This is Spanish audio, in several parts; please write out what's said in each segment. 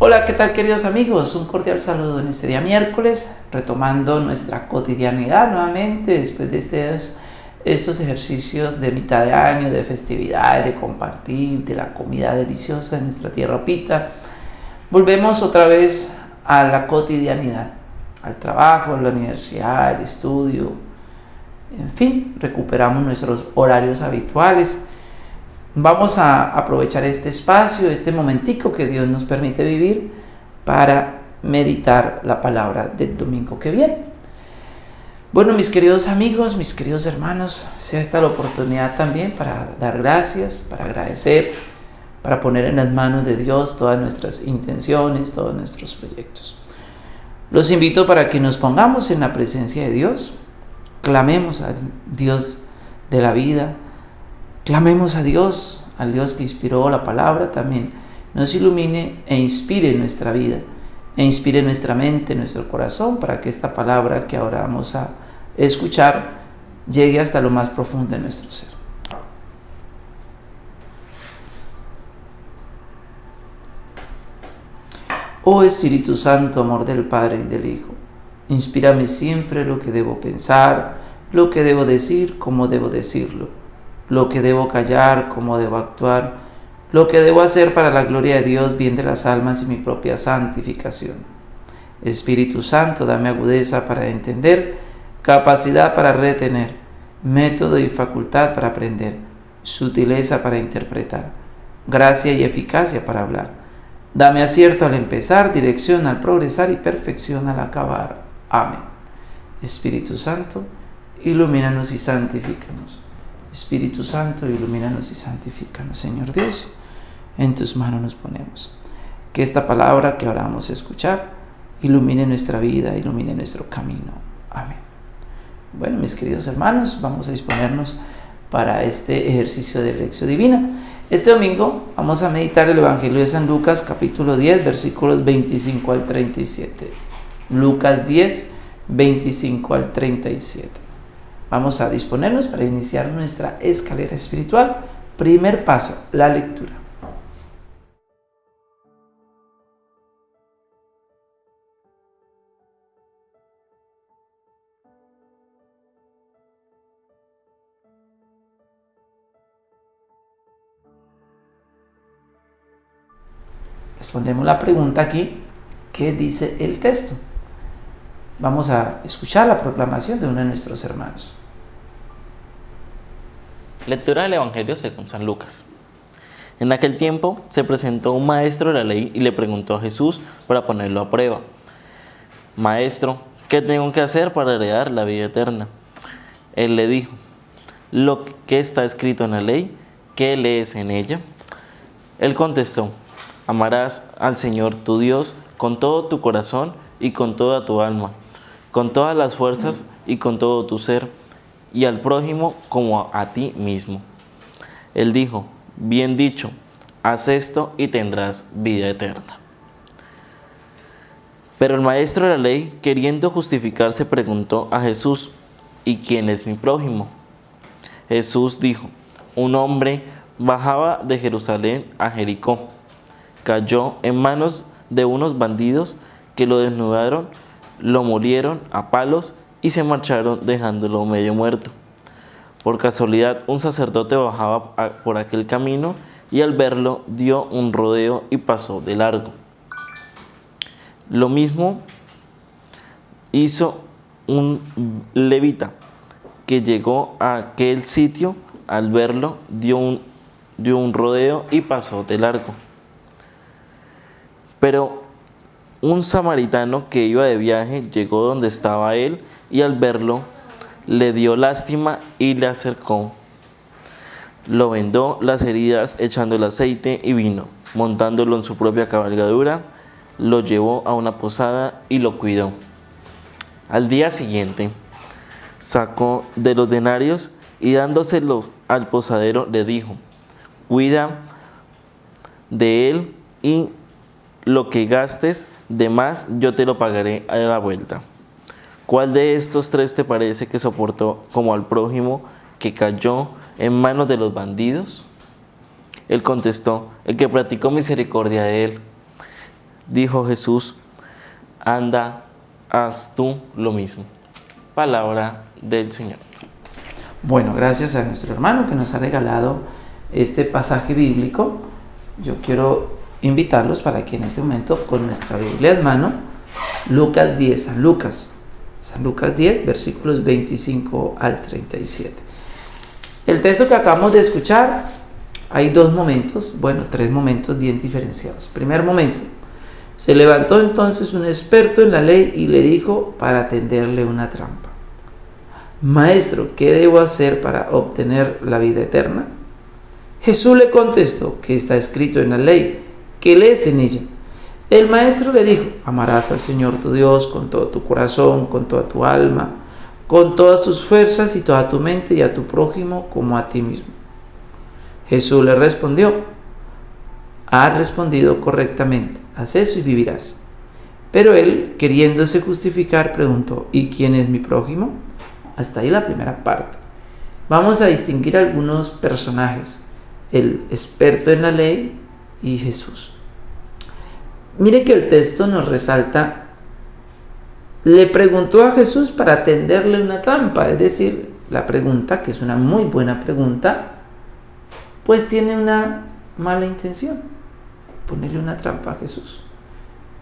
Hola, ¿qué tal queridos amigos? Un cordial saludo en este día miércoles, retomando nuestra cotidianidad nuevamente después de estos, estos ejercicios de mitad de año, de festividad, de compartir, de la comida deliciosa en nuestra tierra pita. Volvemos otra vez a la cotidianidad, al trabajo, a la universidad, al estudio, en fin, recuperamos nuestros horarios habituales Vamos a aprovechar este espacio, este momentico que Dios nos permite vivir para meditar la palabra del domingo que viene. Bueno, mis queridos amigos, mis queridos hermanos, sea esta la oportunidad también para dar gracias, para agradecer, para poner en las manos de Dios todas nuestras intenciones, todos nuestros proyectos. Los invito para que nos pongamos en la presencia de Dios, clamemos al Dios de la vida, Clamemos a Dios, al Dios que inspiró la palabra también, nos ilumine e inspire nuestra vida, e inspire nuestra mente, nuestro corazón, para que esta palabra que ahora vamos a escuchar llegue hasta lo más profundo de nuestro ser. Oh Espíritu Santo, amor del Padre y del Hijo, inspírame siempre lo que debo pensar, lo que debo decir, cómo debo decirlo lo que debo callar, cómo debo actuar, lo que debo hacer para la gloria de Dios, bien de las almas y mi propia santificación. Espíritu Santo, dame agudeza para entender, capacidad para retener, método y facultad para aprender, sutileza para interpretar, gracia y eficacia para hablar. Dame acierto al empezar, dirección al progresar y perfección al acabar. Amén. Espíritu Santo, ilumínanos y santifícanos Espíritu Santo, ilumínanos y santifícanos, Señor Dios. En tus manos nos ponemos. Que esta palabra que ahora vamos a escuchar ilumine nuestra vida, ilumine nuestro camino. Amén. Bueno, mis queridos hermanos, vamos a disponernos para este ejercicio de lección divina. Este domingo vamos a meditar el Evangelio de San Lucas, capítulo 10, versículos 25 al 37. Lucas 10, 25 al 37. Vamos a disponernos para iniciar nuestra escalera espiritual. Primer paso, la lectura. Respondemos la pregunta aquí, ¿qué dice el texto? Vamos a escuchar la proclamación de uno de nuestros hermanos. Lectura del Evangelio según San Lucas. En aquel tiempo se presentó un maestro de la ley y le preguntó a Jesús para ponerlo a prueba. Maestro, ¿qué tengo que hacer para heredar la vida eterna? Él le dijo, lo que está escrito en la ley, ¿qué lees en ella? Él contestó, amarás al Señor tu Dios con todo tu corazón y con toda tu alma con todas las fuerzas y con todo tu ser, y al prójimo como a ti mismo. Él dijo, bien dicho, haz esto y tendrás vida eterna. Pero el maestro de la ley, queriendo justificarse, preguntó a Jesús, ¿y quién es mi prójimo? Jesús dijo, un hombre bajaba de Jerusalén a Jericó, cayó en manos de unos bandidos que lo desnudaron lo murieron a palos y se marcharon dejándolo medio muerto. Por casualidad un sacerdote bajaba por aquel camino y al verlo dio un rodeo y pasó de largo. Lo mismo hizo un levita que llegó a aquel sitio, al verlo dio un, dio un rodeo y pasó de largo. Pero un samaritano que iba de viaje llegó donde estaba él y al verlo le dio lástima y le acercó. Lo vendó las heridas echando el aceite y vino, montándolo en su propia cabalgadura, lo llevó a una posada y lo cuidó. Al día siguiente sacó de los denarios y dándoselos al posadero le dijo, cuida de él y lo que gastes de más yo te lo pagaré a la vuelta. ¿Cuál de estos tres te parece que soportó como al prójimo que cayó en manos de los bandidos? Él contestó, el que practicó misericordia de él. Dijo Jesús, anda, haz tú lo mismo. Palabra del Señor. Bueno, gracias a nuestro hermano que nos ha regalado este pasaje bíblico. Yo quiero invitarlos para que en este momento con nuestra Biblia en mano, Lucas 10, San Lucas, San Lucas 10, versículos 25 al 37. El texto que acabamos de escuchar, hay dos momentos, bueno, tres momentos bien diferenciados. Primer momento, se levantó entonces un experto en la ley y le dijo para tenderle una trampa. Maestro, ¿qué debo hacer para obtener la vida eterna? Jesús le contestó que está escrito en la ley, que lees en ella. El maestro le dijo, amarás al Señor tu Dios con todo tu corazón, con toda tu alma, con todas tus fuerzas y toda tu mente y a tu prójimo como a ti mismo. Jesús le respondió, has respondido correctamente haz eso y vivirás. Pero él, queriéndose justificar, preguntó, ¿y quién es mi prójimo? Hasta ahí la primera parte. Vamos a distinguir algunos personajes, el experto en la ley y Jesús. Mire que el texto nos resalta, le preguntó a Jesús para tenderle una trampa, es decir, la pregunta, que es una muy buena pregunta, pues tiene una mala intención ponerle una trampa a Jesús.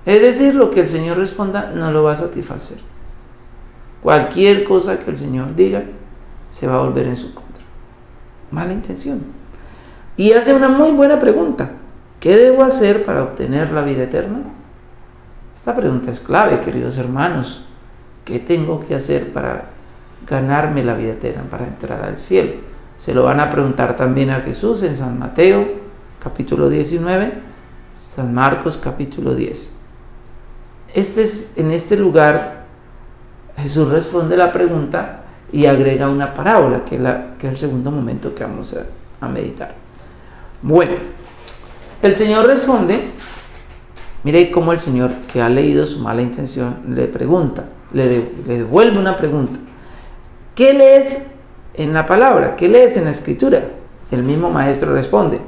Es decir, lo que el Señor responda no lo va a satisfacer. Cualquier cosa que el Señor diga se va a volver en su contra. Mala intención. Y hace una muy buena pregunta. ¿Qué debo hacer para obtener la vida eterna? Esta pregunta es clave, queridos hermanos. ¿Qué tengo que hacer para ganarme la vida eterna, para entrar al cielo? Se lo van a preguntar también a Jesús en San Mateo, capítulo 19 San Marcos capítulo 10. Este es, en este lugar Jesús responde la pregunta y agrega una parábola, que es, el segundo momento que vamos a meditar. Bueno, el Señor responde, mire cómo el Señor que ha leído su mala intención le pregunta, le, le devuelve una pregunta. ¿Qué lees en la palabra? ¿Qué lees en la escritura? El mismo maestro responde,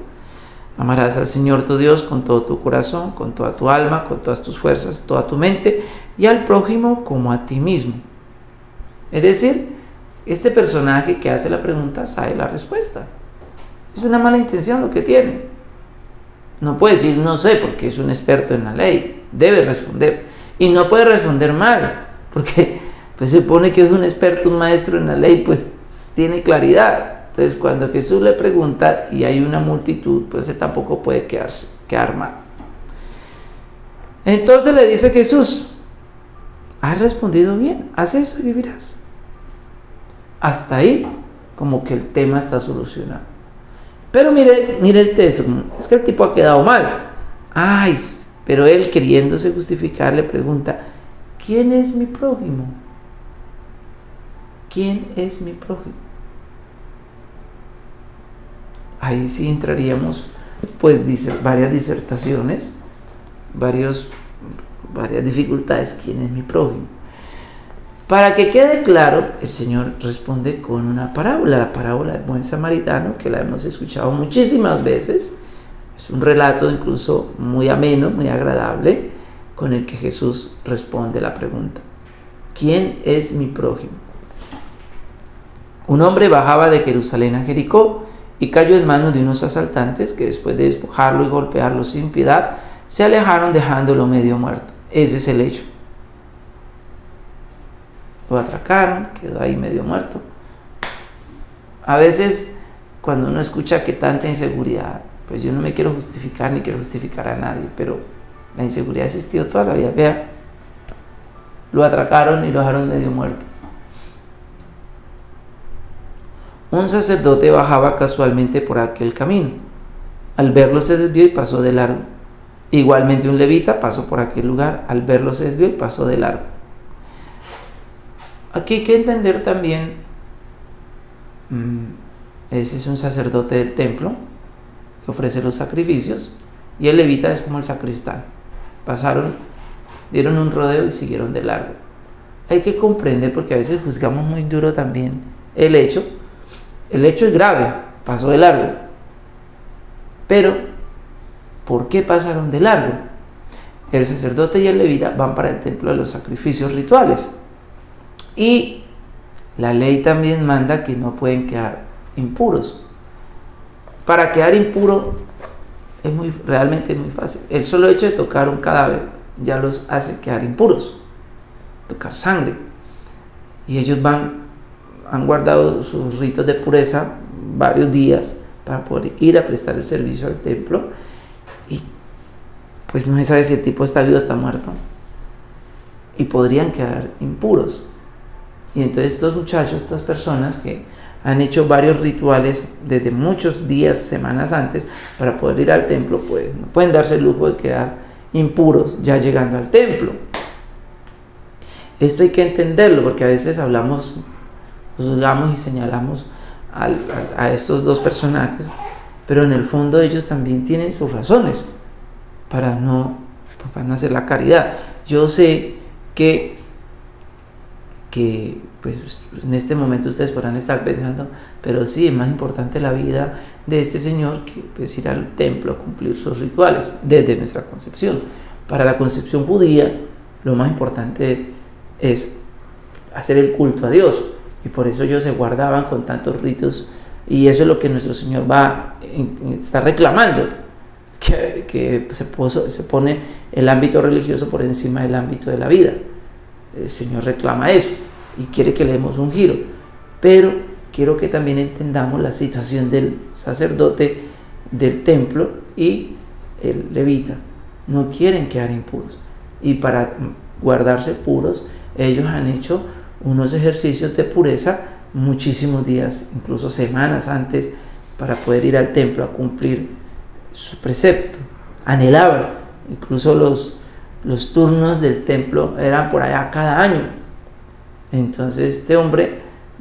Amarás al Señor tu Dios con todo tu corazón, con toda tu alma, con todas tus fuerzas, toda tu mente y al prójimo como a ti mismo. Es decir, este personaje que hace la pregunta sabe la respuesta. Es una mala intención lo que tiene. No puede decir no sé porque es un experto en la ley. Debe responder. Y no puede responder mal porque pues se supone que es un experto, un maestro en la ley, pues tiene claridad. Entonces, cuando Jesús le pregunta y hay una multitud, pues él tampoco puede quedarse, quedar mal. Entonces le dice Jesús, has respondido bien, haz eso y vivirás. Hasta ahí, como que el tema está solucionado. Pero mire, mire el texto, es que el tipo ha quedado mal. Ay, pero él queriéndose justificar le pregunta, ¿quién es mi prójimo? ¿Quién es mi prójimo? ahí sí entraríamos pues varias disertaciones, varios, varias dificultades, ¿quién es mi prójimo? Para que quede claro, el Señor responde con una parábola, la parábola del buen samaritano, que la hemos escuchado muchísimas veces. Es un relato incluso muy ameno, muy agradable, con el que Jesús responde la pregunta. ¿Quién es mi prójimo? Un hombre bajaba de Jerusalén a Jericó y cayó en manos de unos asaltantes que después de despojarlo y golpearlo sin piedad, se alejaron dejándolo medio muerto. Ese es el hecho. Lo atracaron, quedó ahí medio muerto. A veces, cuando uno escucha que tanta inseguridad, pues yo no me quiero justificar ni quiero justificar a nadie, pero la inseguridad ha existido toda la vida. Vea, lo atracaron y lo dejaron medio muerto. Un sacerdote bajaba casualmente por aquel camino. Al verlo se desvió y pasó de largo. Igualmente un levita pasó por aquel lugar. Al verlo se desvió y pasó de largo. Aquí hay que entender también, mm, ese es un sacerdote del templo que ofrece los sacrificios y el levita es como el sacristán. Pasaron, dieron un rodeo y siguieron de largo. Hay que comprender porque a veces juzgamos muy duro también el hecho el hecho es grave, pasó de largo. Pero, ¿por qué pasaron de largo? el sacerdote y el levita van para el templo de los sacrificios rituales. Y la ley también manda que no pueden quedar impuros. Para quedar impuro es muy, realmente muy fácil. El solo hecho de tocar un cadáver ya los hace quedar impuros. Tocar sangre. Y ellos van, han guardado sus ritos de pureza varios días para poder ir a prestar el servicio al templo y pues no se sabe si el tipo está vivo o está muerto y podrían quedar impuros. Y entonces estos muchachos, estas personas que han hecho varios rituales desde muchos días, semanas antes, para poder ir al templo, pues no pueden darse el lujo de quedar impuros ya llegando al templo. Esto hay que entenderlo porque a veces hablamos, juzgamos y señalamos a, estos dos personajes, pero en el fondo ellos también tienen sus razones para no, para no hacer la caridad. Yo sé que, que pues, en este momento ustedes podrán estar pensando, pero sí, es más importante la vida de este Señor que pues, ir al templo a cumplir sus rituales desde nuestra concepción. Para la concepción judía, lo más importante es hacer el culto a Dios y por eso ellos se guardaban con tantos ritos y eso es lo que nuestro Señor va está reclamando que, se, se pone el ámbito religioso por encima del ámbito de la vida el Señor reclama eso y quiere que le demos un giro pero quiero que también entendamos la situación del sacerdote del templo y el levita no quieren quedar impuros y para guardarse puros ellos han hecho unos ejercicios de pureza muchísimos días, incluso semanas antes, para poder ir al templo a cumplir su precepto. Anhelaban, incluso los, los turnos del templo eran por allá cada año. Entonces este hombre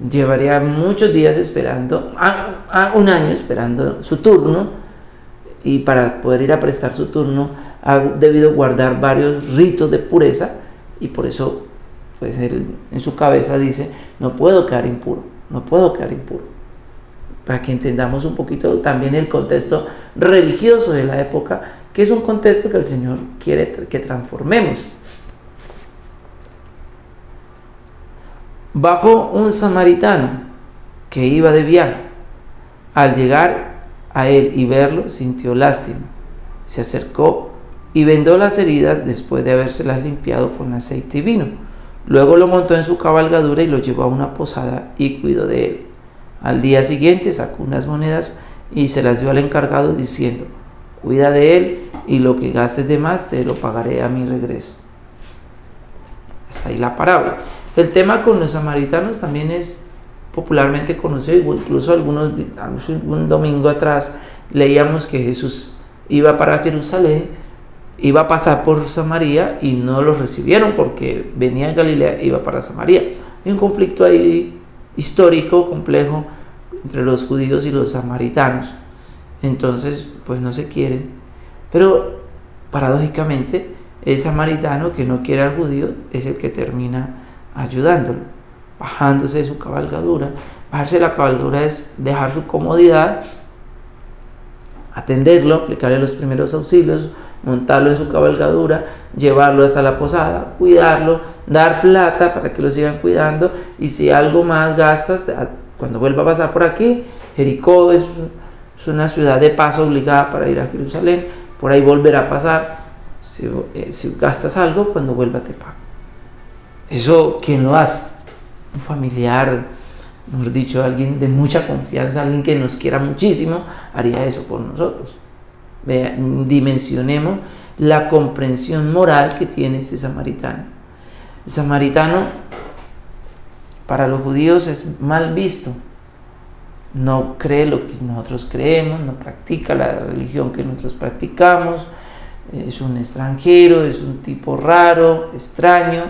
llevaría muchos días esperando, a, un año esperando su turno, y para poder ir a prestar su turno ha debido guardar varios ritos de pureza, y por eso pues él en su cabeza dice, no puedo quedar impuro, no puedo quedar impuro. Para que entendamos un poquito también el contexto religioso de la época, que es un contexto que el Señor quiere que transformemos. Bajo un samaritano que iba de viaje. Al llegar a él y verlo, sintió lástima. Se acercó y vendó las heridas después de habérselas limpiado con aceite y vino Luego lo montó en su cabalgadura y lo llevó a una posada y cuidó de él. Al día siguiente sacó unas monedas y se las dio al encargado diciendo, cuida de él y lo que gastes de más te lo pagaré a mi regreso. Hasta ahí la parábola. El tema con los samaritanos también es popularmente conocido, incluso algunos, un domingo atrás leíamos que Jesús iba para Jerusalén iba a pasar por Samaria y no los recibieron porque venía de Galilea iba para Samaria. Hay un conflicto ahí histórico, complejo, entre los judíos y los samaritanos. Entonces, pues no se quieren. Pero paradójicamente, el samaritano que no quiere al judío es el que termina ayudándolo, bajándose de su cabalgadura. Bajarse de la cabalgadura es dejar su comodidad, atenderlo, aplicarle los primeros auxilios, montarlo en su cabalgadura, llevarlo hasta la posada, cuidarlo, dar plata para que lo sigan cuidando y si algo más gastas, cuando vuelva a pasar por aquí, Jericó es, una ciudad de paso obligada para ir a Jerusalén, por ahí volverá a pasar, si, eh, si gastas algo, cuando vuelva te pago. Eso, ¿quién lo hace? Un familiar, mejor dicho, alguien de mucha confianza, alguien que nos quiera muchísimo, haría eso por nosotros dimensionemos la comprensión moral que tiene este samaritano. El samaritano para los judíos es mal visto. No cree lo que nosotros creemos, no practica la religión que nosotros practicamos, es un extranjero, es un tipo raro, extraño,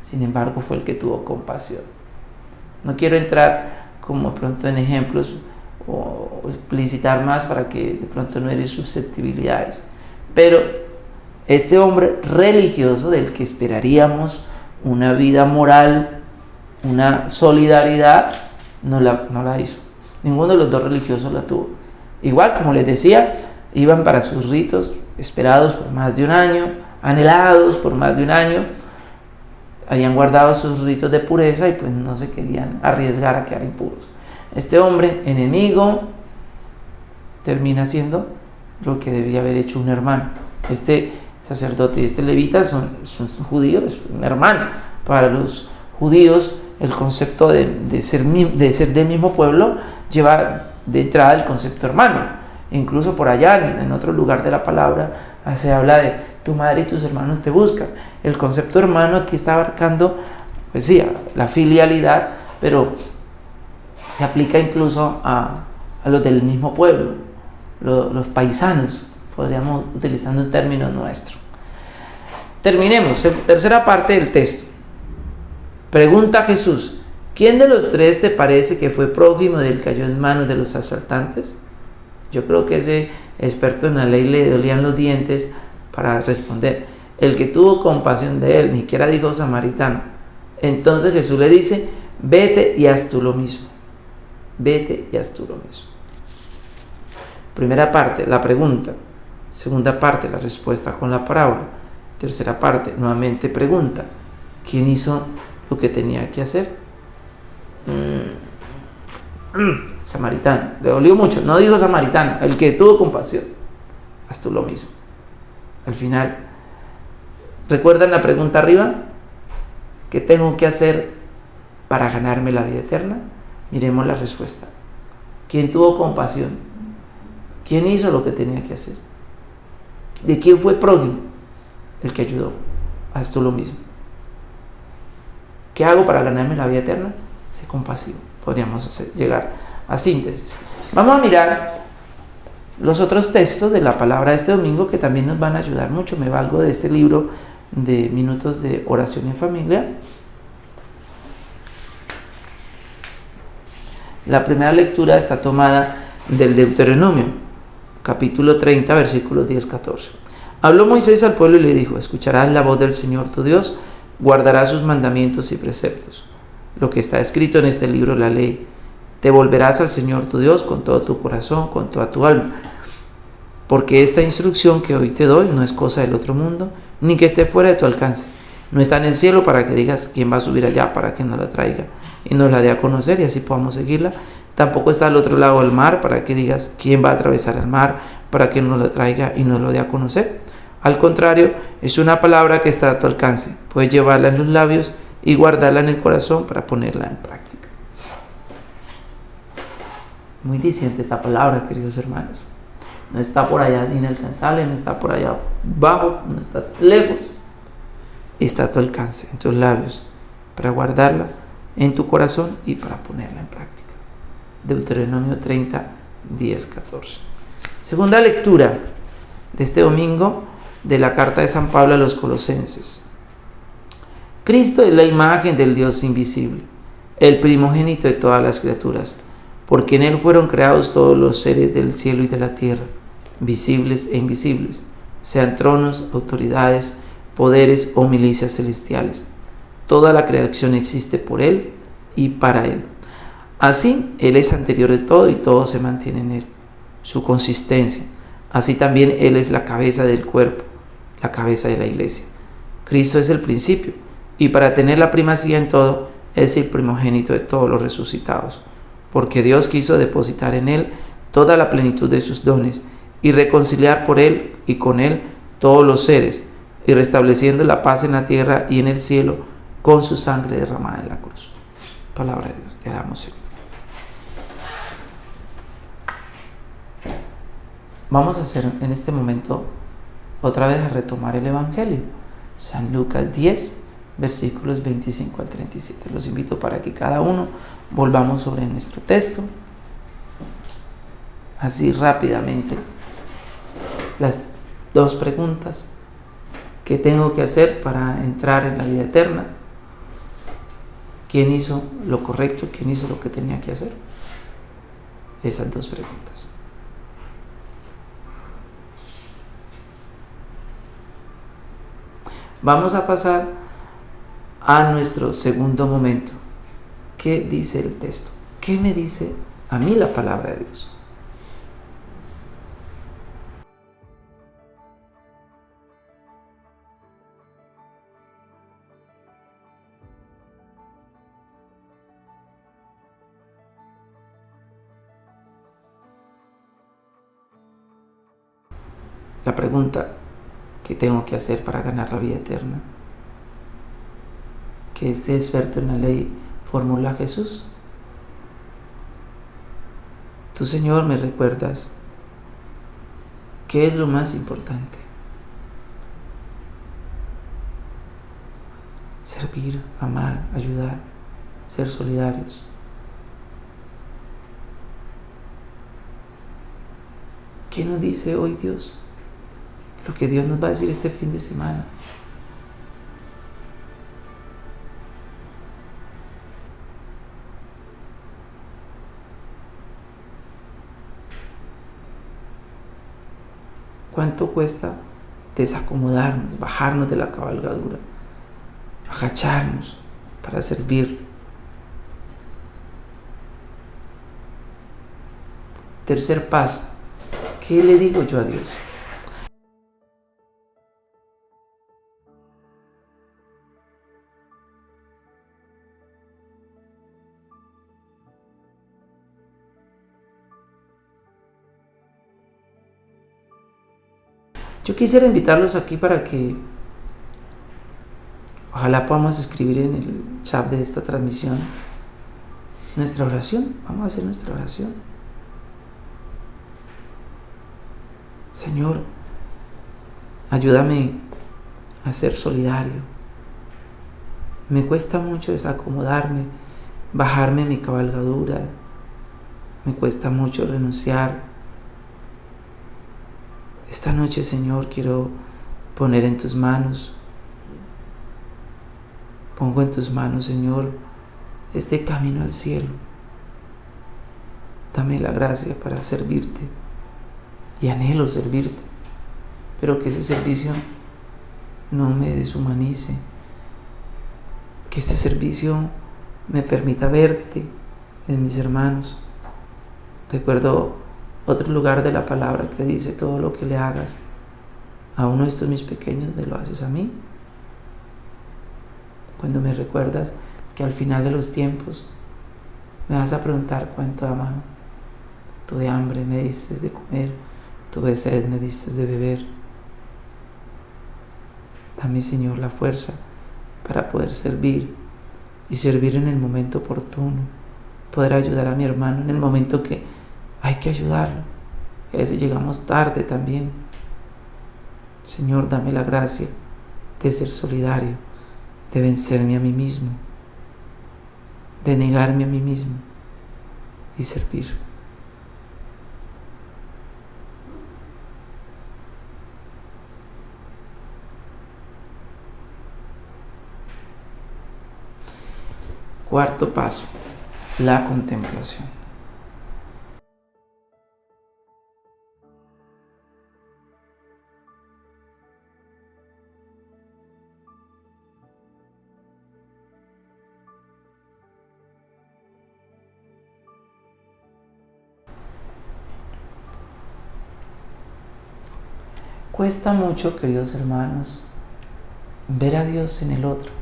sin embargo fue el que tuvo compasión. No quiero entrar como pronto en ejemplos o explicitar más para que de pronto no eres susceptibilidades. Pero este hombre religioso del que esperaríamos una vida moral, una solidaridad, no la, no la hizo. Ninguno de los dos religiosos la tuvo. Igual, como les decía, iban para sus ritos esperados por más de un año, anhelados por más de un año, habían guardado sus ritos de pureza y pues no se querían arriesgar a quedar impuros. Este hombre, enemigo, termina siendo lo que debía haber hecho un hermano. Este sacerdote y este levita son, judíos, un hermano. Para los judíos el concepto de, ser, de ser del mismo pueblo lleva de entrada el concepto hermano. Incluso por allá, en, otro lugar de la palabra, se habla de tu madre y tus hermanos te buscan. El concepto hermano aquí está abarcando, pues sí, la filialidad, pero se aplica incluso a, los del mismo pueblo, los paisanos, podríamos utilizando un término nuestro. Terminemos, tercera parte del texto. Pregunta a Jesús, ¿quién de los tres te parece que fue prójimo del que cayó en manos de los asaltantes? Yo creo que ese experto en la ley le dolían los dientes para responder. El que tuvo compasión de él, ni siquiera dijo samaritano. Entonces Jesús le dice, vete y haz tú lo mismo. Vete y haz tú lo mismo. Primera parte, la pregunta. Segunda parte, la respuesta con la parábola. Tercera parte, nuevamente pregunta. ¿Quién hizo lo que tenía que hacer? Mm. Mm. Samaritano. Le dolió mucho. No dijo samaritano, el que tuvo compasión. Haz tú lo mismo. Al final, ¿recuerdan la pregunta arriba? ¿Qué tengo que hacer para ganarme la vida eterna? Miremos la respuesta. ¿Quién tuvo compasión? ¿Quién hizo lo que tenía que hacer? ¿De quién fue prójimo? El que ayudó. A esto lo mismo. ¿Qué hago para ganarme la vida eterna? Ser compasivo. Podríamos llegar a síntesis. Vamos a mirar los otros textos de la palabra de este domingo que también nos van a ayudar mucho. Me valgo de este libro de minutos de oración en familia. La primera lectura está tomada del Deuteronomio, capítulo 30, versículos 10-14. Habló Moisés al pueblo y le dijo, escucharás la voz del Señor tu Dios, guardarás sus mandamientos y preceptos. Lo que está escrito en este libro, la ley, te volverás al Señor tu Dios con todo tu corazón, con toda tu alma. Porque esta instrucción que hoy te doy no es cosa del otro mundo, ni que esté fuera de tu alcance. No está en el cielo para que digas quién va a subir allá para que nos la traiga y nos la dé a conocer y así podamos seguirla. Tampoco está al otro lado del mar para que digas quién va a atravesar el mar para que nos lo traiga y nos lo dé a conocer. Al contrario, es una palabra que está a tu alcance. Puedes llevarla en los labios y guardarla en el corazón para ponerla en práctica. Muy diciente esta palabra, queridos hermanos. No está por allá inalcanzable, no está por allá bajo, no está lejos. Está a tu alcance, en tus labios, para guardarla en tu corazón y para ponerla en práctica. Deuteronomio 30, 10, 14. Segunda lectura de este domingo de la carta de San Pablo a los colosenses. Cristo es la imagen del Dios invisible, el primogénito de todas las criaturas, porque en Él fueron creados todos los seres del cielo y de la tierra, visibles e invisibles, sean tronos, autoridades, poderes o milicias celestiales. Toda la creación existe por Él y para Él. Así, Él es anterior de todo y todo se mantiene en Él. Su consistencia. Así también Él es la cabeza del cuerpo la cabeza de la iglesia. Cristo es el principio y para tener la primacía en todo es el primogénito de todos los resucitados, porque Dios quiso depositar en él toda la plenitud de sus dones y reconciliar por él y con él todos los seres, y restableciendo la paz en la tierra y en el cielo con su sangre derramada en la cruz. Palabra de Dios, te damos. Vamos a hacer en este momento otra vez a retomar el Evangelio. San Lucas 10, versículos 25 al 37. Los invito para que cada uno volvamos sobre nuestro texto. Así rápidamente. Las dos preguntas. ¿Qué tengo que hacer para entrar en la vida eterna? ¿Quién hizo lo correcto? ¿Quién hizo lo que tenía que hacer? Esas dos preguntas. Vamos a pasar a nuestro segundo momento. ¿Qué dice el texto? ¿Qué me dice a mí la palabra de Dios? La pregunta que tengo que hacer para ganar la vida eterna, que esté suerte en la ley formula Jesús. Tú, Señor, me recuerdas qué es lo más importante. Servir, amar, ayudar, ser solidarios. ¿Qué nos dice hoy Dios? Lo que Dios nos va a decir este fin de semana. ¿Cuánto cuesta desacomodarnos, bajarnos de la cabalgadura, agacharnos para servir? Tercer paso, ¿qué le digo yo a Dios? Yo quisiera invitarlos aquí para que ojalá podamos escribir en el chat de esta transmisión nuestra oración. Vamos a hacer nuestra oración. Señor, ayúdame a ser solidario. Me cuesta mucho desacomodarme, bajarme mi cabalgadura. Me cuesta mucho renunciar esta noche, Señor, quiero poner en tus manos, pongo en tus manos, Señor, este camino al cielo. Dame la gracia para servirte y anhelo servirte, pero que ese servicio no me deshumanice, que este servicio me permita verte en mis hermanos. Recuerdo otro lugar de la palabra que dice todo lo que le hagas a uno de estos mis pequeños, me lo haces a mí. Cuando me recuerdas que al final de los tiempos me vas a preguntar cuánto ama, tuve hambre, me diste de comer, tuve sed, me diste de beber. Dame, Señor, la fuerza para poder servir y servir en el momento oportuno, poder ayudar a mi hermano en el momento que hay que ayudarlo. A veces llegamos tarde también. Señor, dame la gracia de ser solidario, de vencerme a mí mismo, de negarme a mí mismo y servir. Cuarto paso, la contemplación. Cuesta mucho, queridos hermanos, ver a Dios en el otro.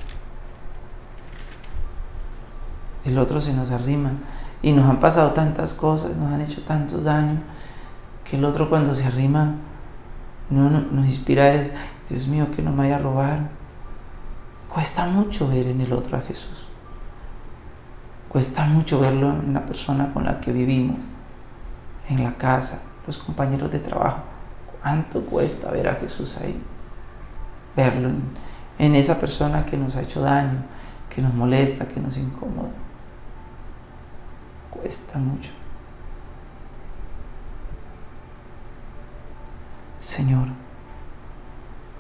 El otro se nos arrima y nos han pasado tantas cosas, nos han hecho tantos daños, que el otro cuando se arrima no, nos inspira es, Dios mío, que no me vaya a robar. Cuesta mucho ver en el otro a Jesús. Cuesta mucho verlo en la persona con la que vivimos, en la casa, los compañeros de trabajo ¿Cuánto cuesta ver a Jesús ahí? Verlo en, esa persona que nos ha hecho daño, que nos molesta, que nos incomoda. Cuesta mucho. Señor,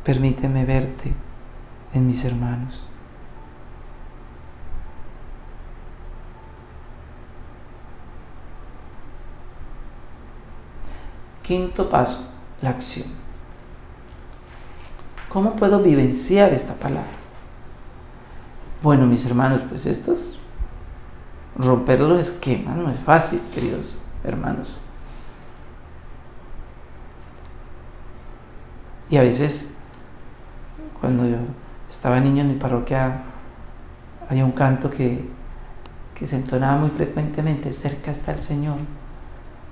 permíteme verte en mis hermanos. Quinto paso, la acción. ¿Cómo puedo vivenciar esta palabra? Bueno, mis hermanos, pues esto es romper los esquemas, no es fácil, queridos hermanos. Y a veces, cuando yo estaba niño en mi parroquia, había un canto que, que se entonaba muy frecuentemente, cerca está el Señor,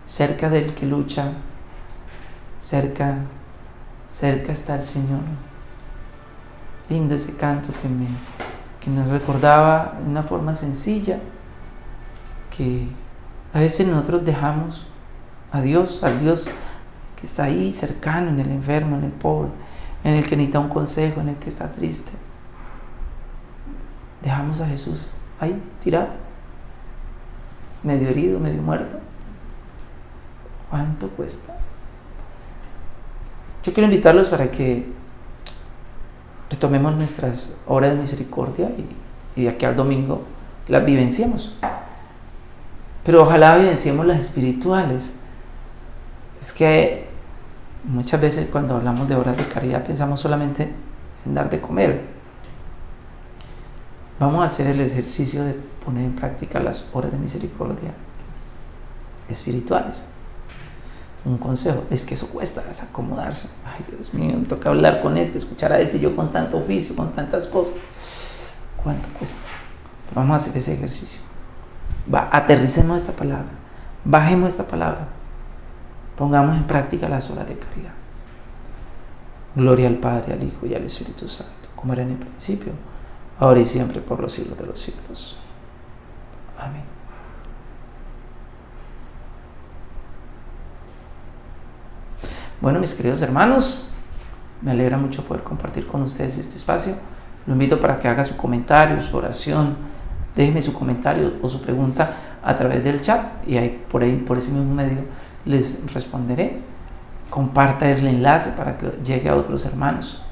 cerca del que lucha cerca cerca está el Señor. Lindo ese canto que, me, que nos recordaba de una forma sencilla que a veces nosotros dejamos a Dios, al Dios que está ahí cercano, en el enfermo, en el pobre, en el que necesita un consejo, en el que está triste. Dejamos a Jesús ahí, tirado, medio herido, medio muerto. ¿Cuánto cuesta? Yo quiero invitarlos para que retomemos nuestras horas de misericordia y, de aquí al domingo las vivenciemos. Pero ojalá vivenciemos las espirituales. Es que muchas veces cuando hablamos de horas de caridad pensamos solamente en dar de comer. Vamos a hacer el ejercicio de poner en práctica las horas de misericordia espirituales. Un consejo es que eso cuesta, es acomodarse. Ay, Dios mío, me toca hablar con este, escuchar a este, yo con tanto oficio, con tantas cosas. ¿Cuánto cuesta? vamos a hacer ese ejercicio. Va, aterricemos esta palabra, bajemos esta palabra, pongamos en práctica las horas de caridad. Gloria al Padre, al Hijo y al Espíritu Santo, como era en el principio, ahora y siempre, por los siglos de los siglos. Amén. Bueno, mis queridos hermanos, me alegra mucho poder compartir con ustedes este espacio. Lo invito para que haga su comentario, su oración, déjeme su comentario o su pregunta a través del chat y ahí por ahí por ese mismo medio les responderé. Comparta el enlace para que llegue a otros hermanos.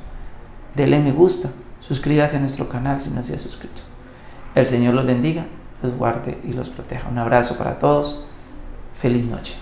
Dele me gusta, suscríbase a nuestro canal si no se ha suscrito. El Señor los bendiga, los guarde y los proteja. Un abrazo para todos. Feliz noche.